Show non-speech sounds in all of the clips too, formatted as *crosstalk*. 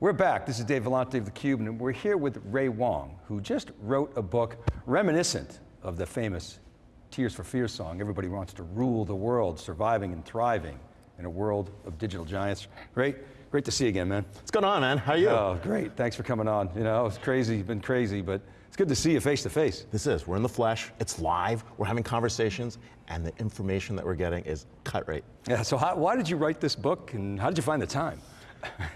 We're back. This is Dave Vellante of theCUBE, and we're here with Ray Wang, who just wrote a book reminiscent of the famous Tears for Fears song, Everybody Wants to Rule the World, Surviving and Thriving in a World of Digital Giants. Ray, great to see you again, man. What's going on, man? How are you? Oh, great, thanks for coming on. You know, it's crazy, been crazy, but it's good to see you face to face. This is, we're in the flesh, it's live, we're having conversations, and the information that we're getting is cut rate. Yeah, so how, why did you write this book, and how did you find the time?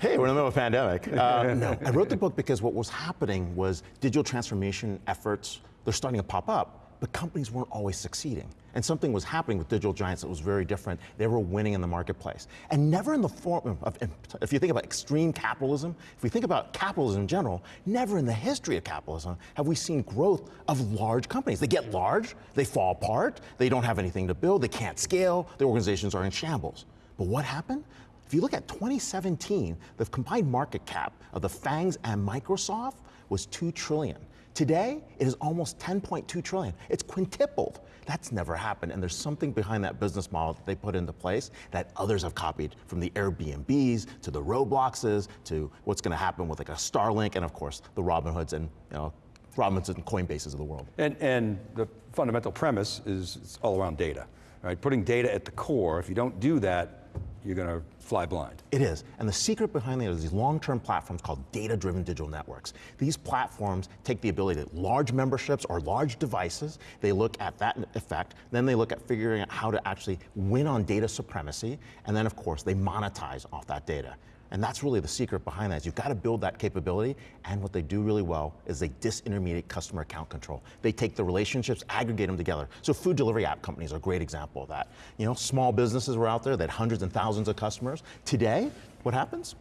Hey, we're in the middle of a pandemic. *laughs* Uh, no, I wrote the book because what was happening was digital transformation efforts, they're starting to pop up, but companies weren't always succeeding. And something was happening with digital giants that was very different. They were winning in the marketplace. And never in the form of, if you think about extreme capitalism, if we think about capitalism in general, never in the history of capitalism have we seen growth of large companies. They get large, they fall apart, they don't have anything to build, they can't scale, their organizations are in shambles. But what happened? If you look at 2017, the combined market cap of the FANGs and Microsoft was 2 trillion. Today, it is almost 10.2 trillion. It's quintupled. That's never happened, and there's something behind that business model that they put into place that others have copied, from the Airbnbs to the Robloxes to what's going to happen with like a Starlink, and of course, the Robinhoods and you know, Robinhoods and Coinbases of the world. And, and the fundamental premise is it's all around data, right? Putting data at the core. If you don't do that, you're going to fly blind. It is, and the secret behind that is these long-term platforms called data-driven digital networks. These platforms take the ability to large memberships or large devices, they look at that effect, then they look at figuring out how to actually win on data supremacy, and then of course they monetize off that data. And that's really the secret behind that, is you've got to build that capability, and what they do really well is they disintermediate customer account control. They take the relationships, aggregate them together. So food delivery app companies are a great example of that. You know, small businesses were out there that had hundreds and thousands of customers. Today, what happens?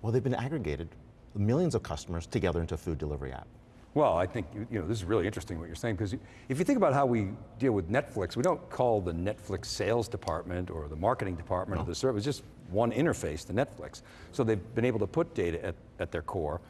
Well, they've been aggregated, millions of customers together into a food delivery app. Well, I think you know this is really interesting what you're saying because if you think about how we deal with Netflix, we don't call the Netflix sales department or the marketing department no. or the service, just one interface to Netflix. So they've been able to put data at, at their core.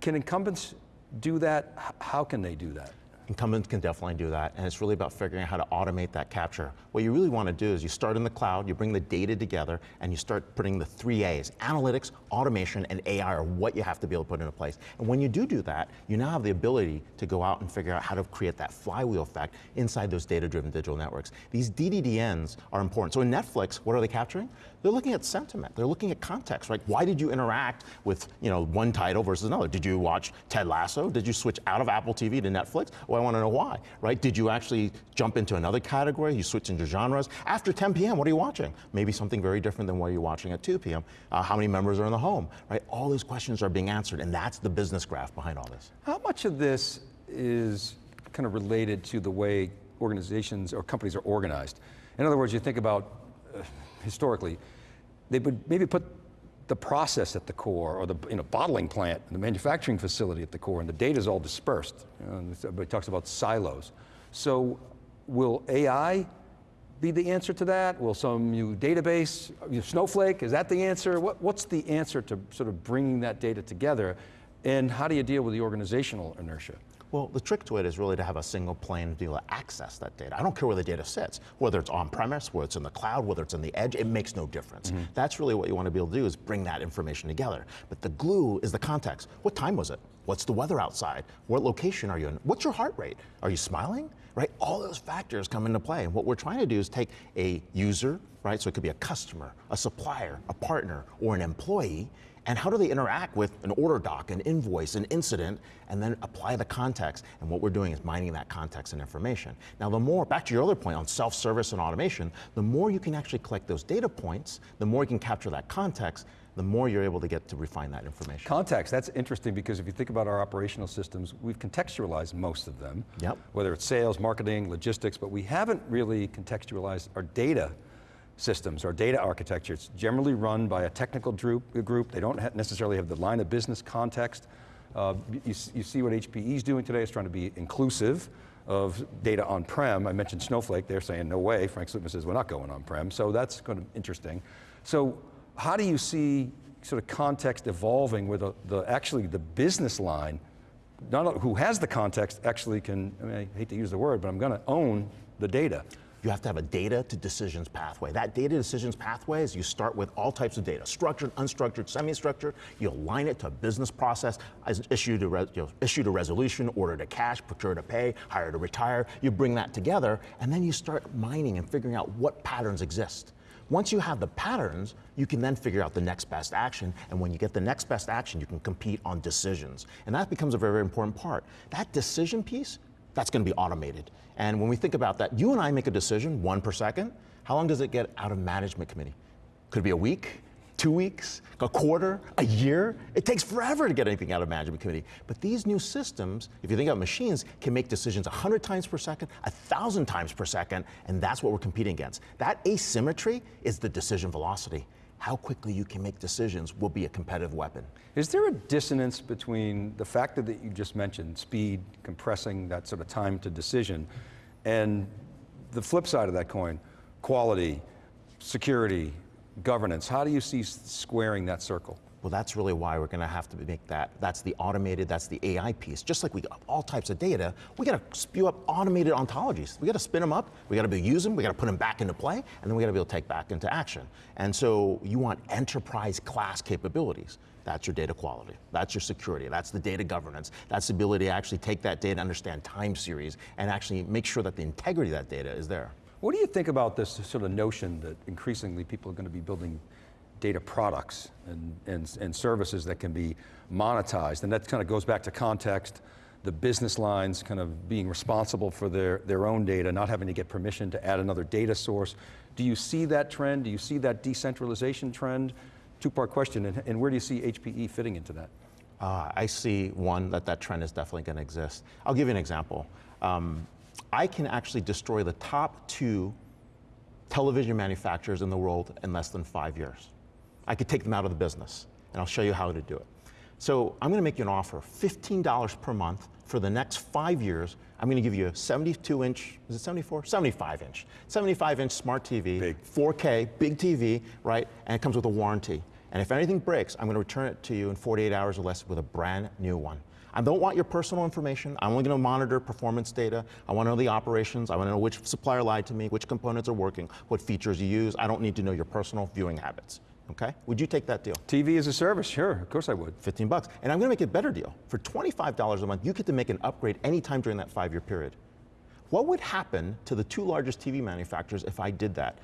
Can incumbents do that? How can they do that? Incumbents can definitely do that, and it's really about figuring out how to automate that capture. What you really want to do is you start in the cloud, you bring the data together, and you start putting the three A's. Analytics, automation, and AI are what you have to be able to put into place. And when you do do that, you now have the ability to go out and figure out how to create that flywheel effect inside those data-driven digital networks. These DDDNs are important. So in Netflix, what are they capturing? They're looking at sentiment, they're looking at context, right? Why did you interact with you know, one title versus another? Did you watch Ted Lasso? Did you switch out of Apple TV to Netflix? Well, I want to know why, right? Did you actually jump into another category? You switch into genres? After 10 p.m., what are you watching? Maybe something very different than what you're watching at 2 p.m. Uh, how many members are in the home, right? All these questions are being answered, and that's the business graph behind all this. How much of this is kind of related to the way organizations or companies are organized? In other words, you think about, uh, historically, they would maybe put the process at the core, or the you know, bottling plant, the manufacturing facility at the core, and the data is all dispersed. Everybody talks about silos. So will AI be the answer to that? Will some new database, Snowflake, is that the answer? What, what's the answer to sort of bringing that data together? And how do you deal with the organizational inertia? Well, the trick to it is really to have a single plane to be able to access that data. I don't care where the data sits, whether it's on-premise, whether it's in the cloud, whether it's in the edge, it makes no difference. Mm -hmm. That's really what you want to be able to do is bring that information together. But the glue is the context. What time was it? What's the weather outside? What location are you in? What's your heart rate? Are you smiling? Right, all those factors come into play. And what we're trying to do is take a user, right, so it could be a customer, a supplier, a partner, or an employee, and how do they interact with an order doc, an invoice, an incident, and then apply the context. And what we're doing is mining that context and information. Now the more, back to your other point on self-service and automation, the more you can actually collect those data points, the more you can capture that context, the more you're able to get to refine that information. Context, that's interesting because if you think about our operational systems, we've contextualized most of them. Yep. Whether it's sales, marketing, logistics, but we haven't really contextualized our data systems or data architecture. It's generally run by a technical group. group. They don't necessarily have the line of business context. Uh, you, you, see what HPE is doing today is trying to be inclusive of data on-prem. I mentioned Snowflake, they're saying no way. Frank Slootman says we're not going on-prem, so that's kind of interesting. So how do you see sort of context evolving where the, the actually the business line, not who has the context actually can, I, mean, I hate to use the word, but I'm going to own the data. you have to have a data to decisions pathway. That data decisions pathway is you start with all types of data, structured, unstructured, semi-structured. You align it to a business process, issue to, you know, issue to resolution, order to cash, procure to pay, hire to retire. You bring that together, and then you start mining and figuring out what patterns exist. Once you have the patterns, you can then figure out the next best action. And when you get the next best action, you can compete on decisions. And that becomes a very, very important part. That decision piece, that's going to be automated. And when we think about that, you and I make a decision, one per second. How long does it get out of management committee? Could be a week, two weeks, a quarter, a year. It takes forever to get anything out of management committee. But these new systems, if you think about machines, can make decisions 100 times per second, 1,000 times per second, and that's what we're competing against. That asymmetry is the decision velocity. How quickly you can make decisions will be a competitive weapon. Is there a dissonance between the factor that you just mentioned, speed, compressing that sort of time to decision, and the flip side of that coin, quality, security, governance. How do you see squaring that circle? Well, that's really why we're going to have to make that. That's the automated, that's the AI piece. Just like we got all types of data, we got to spew up automated ontologies. We got to spin them up, we got to be able to use them, we got to put them back into play, and then we got to be able to take back into action. And so you want enterprise class capabilities. That's your data quality. That's your security. That's the data governance. That's the ability to actually take that data, understand time series, and actually make sure that the integrity of that data is there. What do you think about this sort of notion that increasingly people are going to be building data products and, and, and services that can be monetized? And that kind of goes back to context, the business lines kind of being responsible for their, their own data, not having to get permission to add another data source. Do you see that trend? Do you see that decentralization trend? Two-part question, and, and where do you see HPE fitting into that? Uh, I see one that that trend is definitely going to exist. I'll give you an example. Um, I can actually destroy the top two television manufacturers in the world in less than five years. I could take them out of the business, and I'll show you how to do it. So I'm going to make you an offer, $15 per month for the next five years. I'm going to give you a 72 inch, is it 74? 75 inch. 75 inch smart TV, big. 4K, big TV, right? And it comes with a warranty. And if anything breaks, I'm going to return it to you in 48 hours or less with a brand new one. I don't want your personal information. I'm only going to monitor performance data. I want to know the operations. I want to know which supplier lied to me, which components are working, what features you use. I don't need to know your personal viewing habits. Okay? Would you take that deal? TV as a service, sure, of course I would. 15 bucks. And I'm going to make a better deal. For $25 a month, you get to make an upgrade anytime during that five year period. What would happen to the two largest TV manufacturers if I did that?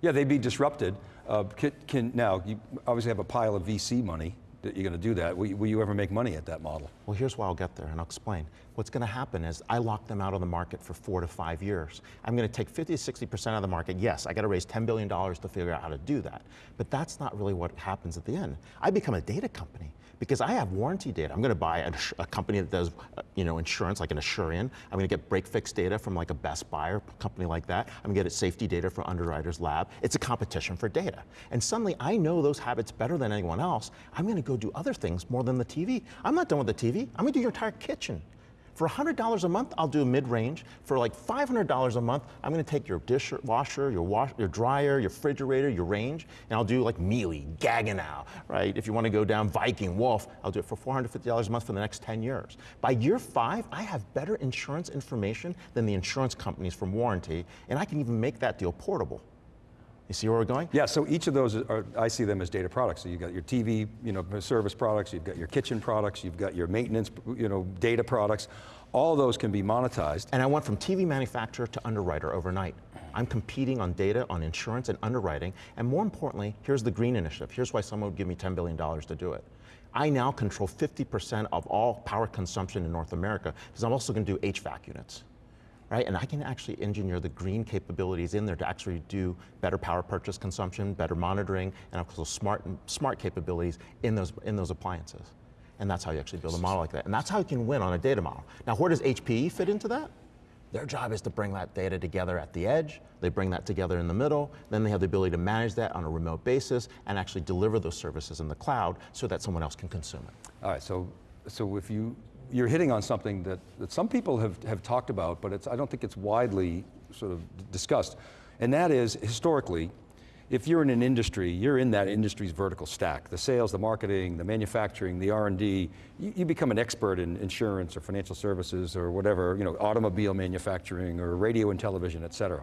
Yeah, they'd be disrupted. Uh, can, can, now, you obviously have a pile of VC money that you're going to do that. Will, will, you ever make money at that model? Well, here's why I'll get there, and I'll explain. What's going to happen is I lock them out of the market for four to five years. I'm going to take 50 to 60% of the market. Yes, I got to raise $10 billion to figure out how to do that. But that's not really what happens at the end. I become a data company because I have warranty data. I'm going to buy a, a company that does, you know, insurance like an Asurion. I'm going to get break fix data from like a Best Buy or company like that. I'm going to get safety data from Underwriters Lab. It's a competition for data. And suddenly I know those habits better than anyone else. I'm going to go do other things more than the TV. I'm not done with the TV. I'm going to do your entire kitchen. For $100 a month, I'll do mid-range. For like $500 a month, I'm gonna take your dishwasher, your, wash, your dryer, your refrigerator, your range, and I'll do like Miele, Gaggenau, right? If you wanna go down Viking, Wolf, I'll do it for $450 a month for the next 10 years. By year five, I have better insurance information than the insurance companies from warranty, and I can even make that deal portable. You see where we're going? Yeah, so each of those are, I see them as data products. So you've got your TV, you know, service products, you've got your kitchen products, you've got your maintenance, you know, data products. All those can be monetized. And I went from TV manufacturer to underwriter overnight. I'm competing on data, on insurance and underwriting. And more importantly, here's the green initiative. Here's why someone would give me $10 billion to do it. I now control 50% of all power consumption in North America because I'm also going to do HVAC units right? And I can actually engineer the green capabilities in there to actually do better power purchase consumption, better monitoring, and also smart, smart capabilities in those, in those appliances. And that's how you actually build a model like that. And that's how you can win on a data model. Now, where does HPE fit into that? Their job is to bring that data together at the edge. They bring that together in the middle. Then they have the ability to manage that on a remote basis and actually deliver those services in the cloud so that someone else can consume it. All right, so, so if you you're hitting on something that, that some people have, have talked about, but it's, I don't think it's widely sort of discussed. And that is, historically, if you're in an industry, you're in that industry's vertical stack. The sales, the marketing, the manufacturing, the R&D, you, you, become an expert in insurance or financial services or whatever, you know, automobile manufacturing or radio and television, et cetera.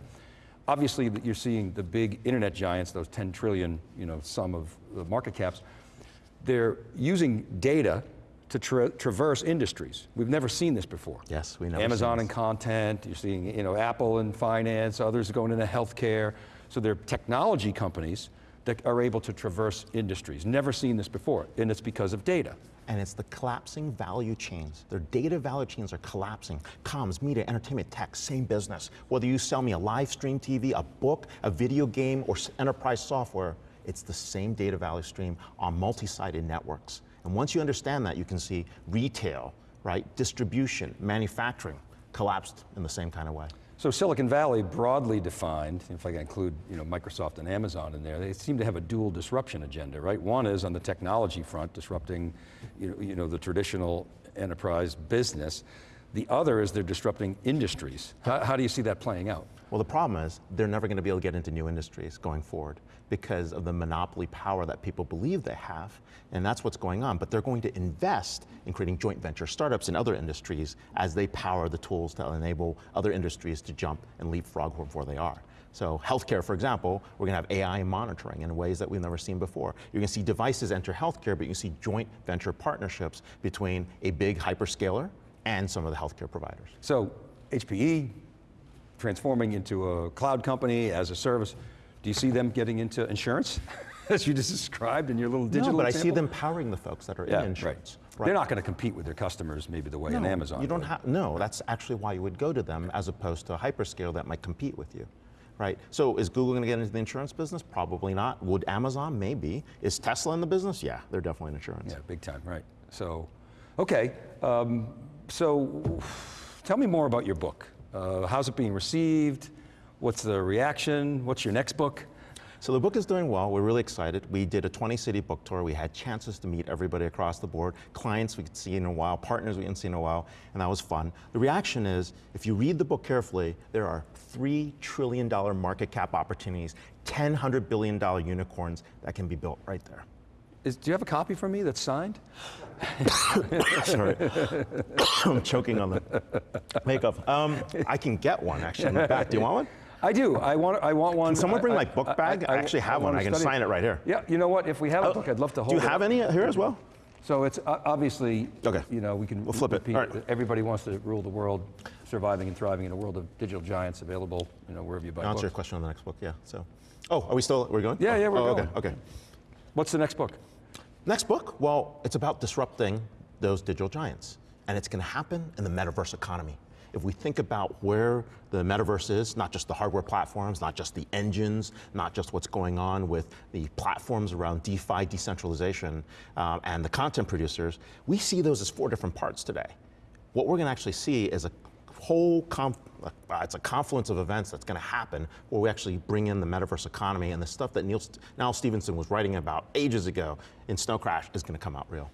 obviously you're seeing the big internet giants, those 10 trillion, you know, sum of the market caps, they're using data to tra traverse industries. We've never seen this before. Yes, we know. Amazon in content, you're seeing you know, Apple and finance, others going into healthcare. So they're technology companies that are able to traverse industries. Never seen this before, and it's because of data. and it's the collapsing value chains. Their data value chains are collapsing. Comms, media, entertainment, tech, same business. Whether you sell me a live stream TV, a book, a video game, or enterprise software, it's the same data value stream on multi-sided networks. And once you understand that, you can see retail, right, distribution, manufacturing collapsed in the same kind of way. So Silicon Valley, broadly defined, if I can include you know, Microsoft and Amazon in there, they seem to have a dual disruption agenda, right? One is on the technology front, disrupting you know, you know, the traditional enterprise business. The other is they're disrupting industries. How, how do you see that playing out? Well, the problem is they're never going to be able to get into new industries going forward because of the monopoly power that people believe they have, and that's what's going on. But they're going to invest in creating joint venture startups in other industries as they power the tools to enable other industries to jump and leapfrog where they are. So healthcare, for example, we're going to have AI monitoring in ways that we've never seen before. You're going to see devices enter healthcare, but you see joint venture partnerships between a big hyperscaler and some of the healthcare providers. So HPE transforming into a cloud company as a service. Do you see them getting into insurance, *laughs* as you just described in your little digital no, but I see them powering the folks that are Yeah, in insurance. right. They're not going to compete with their customers maybe the way an No, Amazon You don't have, no, that's actually why you would go to them as opposed to a hyperscale that might compete with you. Right? So is Google going to get into the insurance business? Probably not. Would Amazon? Maybe. Is Tesla in the business? Yeah, they're definitely in insurance. Yeah, big time, right. So, okay, um, so tell me more about your book. Uh, how's it being received? What's the reaction? What's your next book? So the book is doing well. We're really excited. We did a 20 city book tour. We had chances to meet everybody across the board, clients we could see in a while, partners we hadn't seen in a while, and that was fun. The reaction is, if you read the book carefully, there are $3 trillion market cap opportunities, $1,000 unicorns that can be built right there. Is, do you have a copy for me that's signed? *laughs* Sorry. *coughs* I'm choking on the makeup. Um, I can get one actually in the back. Do you want one? I do. I want. I want one. Can someone bring I- my book bag? I actually have one. I can study sign it right here. Yeah. You know what? If we have a book, I'd love to hold. It. Do you it have up. any here as well? So it's uh, obviously. Okay. You know, we can. We'll flip it. All right. Everybody wants to rule the world, surviving and thriving in a world of digital giants available. You know, wherever you buy I'll answer your question on the next book. Yeah. So, oh, are we still? We're going? Yeah, yeah, we're oh, going. Okay. Okay. What's the next book? Next book. Well, it's about disrupting those digital giants, and it's going to happen in the metaverse economy. If we think about where the metaverse is, not just the hardware platforms, not just the engines, not just what's going on with the platforms around DeFi, decentralization, um, and the content producers, we see those as four different parts today. What we're going to actually see is a whole, uh, it's a confluence of events that's going to happen where we actually bring in the metaverse economy and the stuff that Neal, St- Stephenson was writing about ages ago in Snow Crash is going to come out real.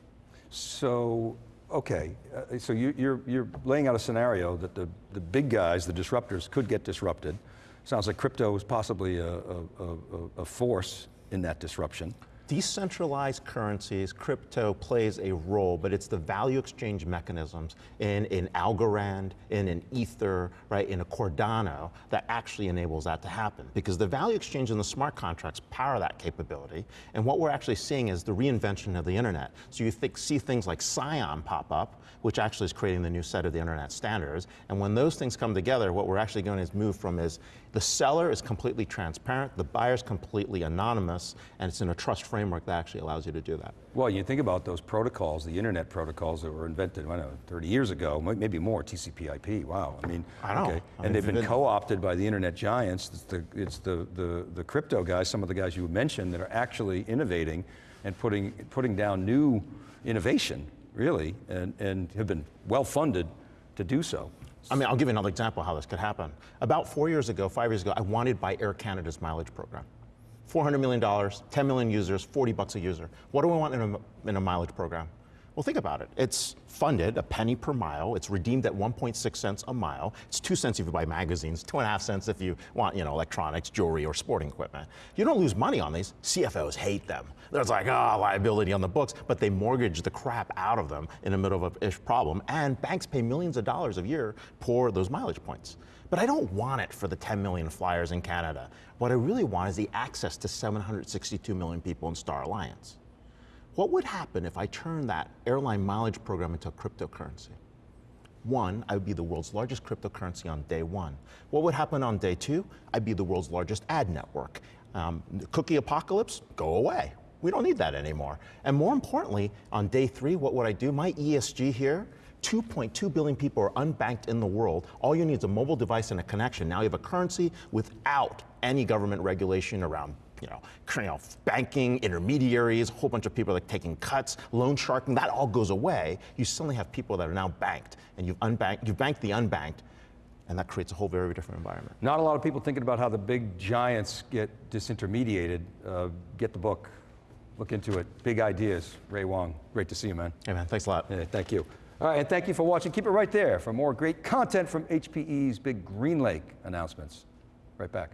So, okay, uh, so you, you're, you're laying out a scenario that the, the big guys, the disruptors, could get disrupted. Sounds like crypto is possibly a, a, a, a force in that disruption. Decentralized currencies, crypto plays a role, but it's the value exchange mechanisms in, in Algorand, in an Ether, right, in a Cardano that actually enables that to happen. Because the value exchange and the smart contracts power that capability. And what we're actually seeing is the reinvention of the internet. So you think, see things like Scion pop up, which actually is creating the new set of the internet standards. And when those things come together, what we're actually going to move from is the seller is completely transparent, the buyer is completely anonymous, and it's in a trust framework that actually allows you to do that. Well, you think about those protocols, the internet protocols that were invented, I don't know, 30 years ago, maybe more, TCP/IP. Wow, I mean, I know. okay, I mean, and they've been co-opted by the internet giants. It's the it's the, the the crypto guys, some of the guys you mentioned, that are actually innovating and putting putting down new innovation, really, and and have been well funded to do so. I mean, I'll give you another example of how this could happen. About four years ago, five years ago, I wanted to buy Air Canada's mileage program. $400 million, 10 million users, 40 bucks a user. What do we want in a, in a mileage program? Well, think about it. It's funded a penny per mile. It's redeemed at 1.6 cents a mile. It's two cents if you buy magazines, two and a half cents if you want, you know, electronics, jewelry, or sporting equipment. You don't lose money on these. CFOs hate them. There's like, ah, liability on the books, but they mortgage the crap out of them in the middle of a problem. And banks pay millions of dollars a year for those mileage points. But I don't want it for the 10 million flyers in Canada. What I really want is the access to 762 million people in Star Alliance. What would happen if I turned that airline mileage program into a cryptocurrency? One, I would be the world's largest cryptocurrency on day one. What would happen on day two? I'd be the world's largest ad network. Um, cookie apocalypse, go away. We don't need that anymore. And more importantly, on day three, what would I do? My ESG here, 2.2 billion people are unbanked in the world. All you need is a mobile device and a connection. Now you have a currency without any government regulation around you know, you know, banking, intermediaries, a whole bunch of people like taking cuts, loan sharking, that all goes away. You suddenly have people that are now banked, and you've unbanked, you've banked the unbanked, and that creates a whole very different environment. Not a lot of people thinking about how the big giants get disintermediated. Uh, get the book, look into it. Big ideas. Ray Wang, great to see you, man. Hey man, thanks a lot. Yeah, thank you. All right, and thank you for watching. Keep it right there for more great content from HPE's big Green Lake announcements. Right back.